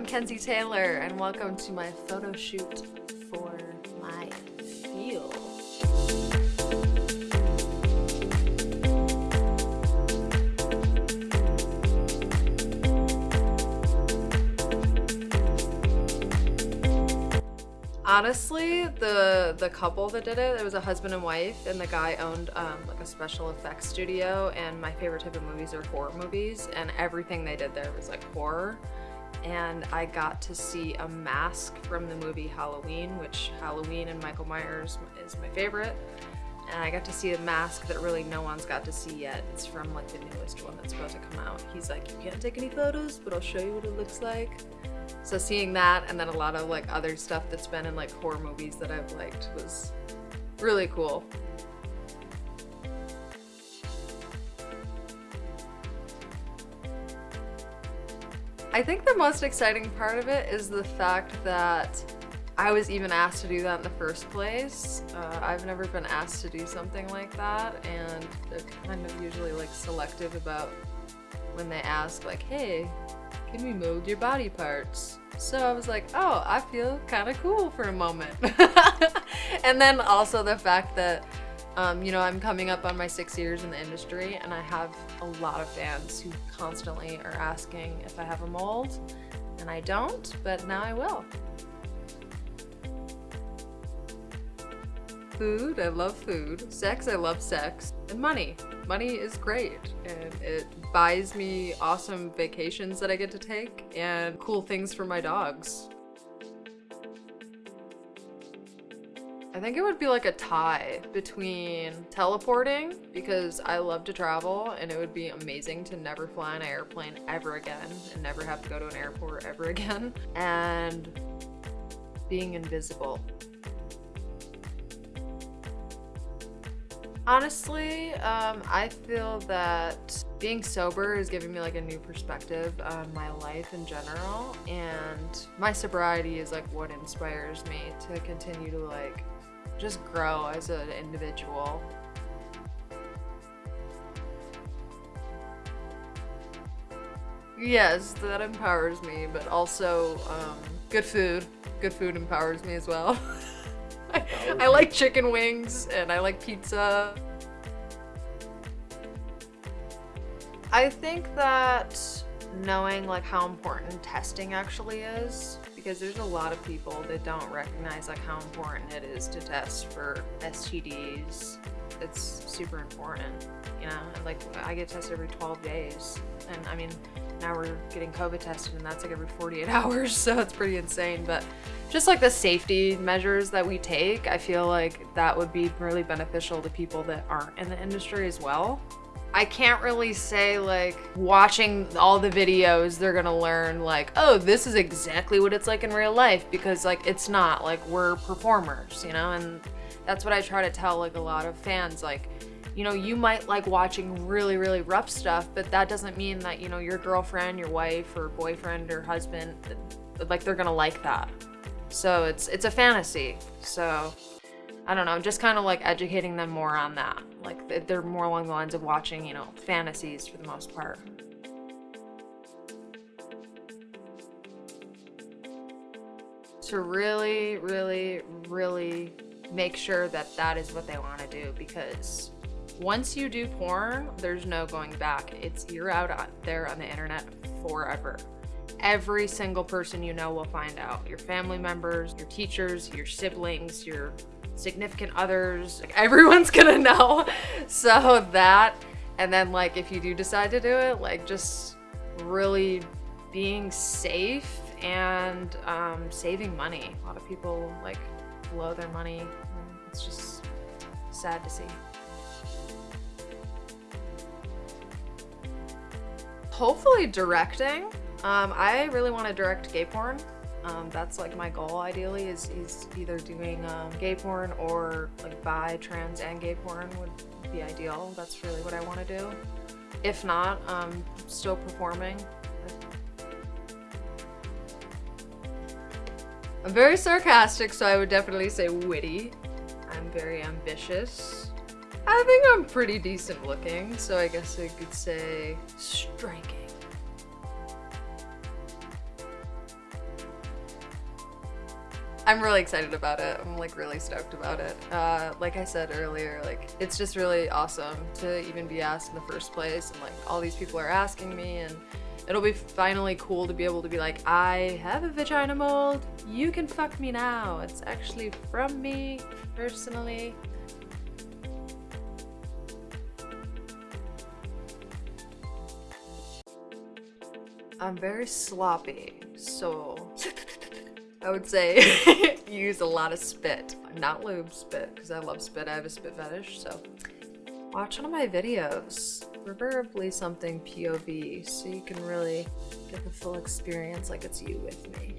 I'm Kenzie Taylor, and welcome to my photo shoot for my feel. Honestly, the the couple that did it, it was a husband and wife, and the guy owned um, like a special effects studio. And my favorite type of movies are horror movies, and everything they did there was like horror. And I got to see a mask from the movie Halloween, which Halloween and Michael Myers is my favorite. And I got to see a mask that really no one's got to see yet. It's from like the newest one that's supposed to come out. He's like, you can't take any photos, but I'll show you what it looks like. So seeing that and then a lot of like other stuff that's been in like horror movies that I've liked was really cool. I think the most exciting part of it is the fact that I was even asked to do that in the first place. Uh, I've never been asked to do something like that and they're kind of usually like selective about when they ask like, hey, can we mold your body parts? So I was like, oh, I feel kind of cool for a moment. and then also the fact that, um, you know, I'm coming up on my six years in the industry and I have a lot of fans who constantly are asking if I have a mold. And I don't, but now I will. Food, I love food. Sex, I love sex. And money. Money is great and it buys me awesome vacations that I get to take and cool things for my dogs. I think it would be like a tie between teleporting because I love to travel and it would be amazing to never fly an airplane ever again and never have to go to an airport ever again and being invisible. Honestly, um, I feel that being sober is giving me like a new perspective on my life in general and my sobriety is like what inspires me to continue to like just grow as an individual. Yes, that empowers me, but also um, good food. Good food empowers me as well. I like chicken wings and I like pizza. I think that knowing like how important testing actually is because there's a lot of people that don't recognize like how important it is to test for STDs. It's super important, you know, like I get tested every 12 days and I mean now we're getting COVID tested and that's like every 48 hours so it's pretty insane but just like the safety measures that we take I feel like that would be really beneficial to people that aren't in the industry as well I can't really say like watching all the videos they're gonna learn like oh this is exactly what it's like in real life because like it's not like we're performers you know? And that's what I try to tell like a lot of fans like you know you might like watching really really rough stuff but that doesn't mean that you know your girlfriend your wife or boyfriend or husband like they're gonna like that. So it's it's a fantasy. So I don't know, I'm just kind of like educating them more on that. Like they're more along the lines of watching, you know, fantasies for the most part. To really, really, really make sure that that is what they want to do because once you do porn, there's no going back. It's you're out there on the internet forever. Every single person you know will find out. Your family members, your teachers, your siblings, your significant others, like everyone's gonna know. So that, and then like if you do decide to do it, like just really being safe and um, saving money. A lot of people like blow their money. It's just sad to see. Hopefully directing. Um, I really want to direct gay porn. Um, that's like my goal ideally is, is either doing um, gay porn or like bi, trans, and gay porn would be ideal. That's really what I want to do. If not, um, still performing. I'm very sarcastic, so I would definitely say witty. I'm very ambitious. I think I'm pretty decent looking, so I guess I could say striking. I'm really excited about it. I'm like really stoked about it. Uh, like I said earlier, like it's just really awesome to even be asked in the first place, and like all these people are asking me, and it'll be finally cool to be able to be like, I have a vagina mold. You can fuck me now. It's actually from me personally. I'm very sloppy, so I would say use a lot of spit. Not lube spit, because I love spit. I have a spit fetish, so watch one of my videos. Preferably something POV, so you can really get the full experience like it's you with me.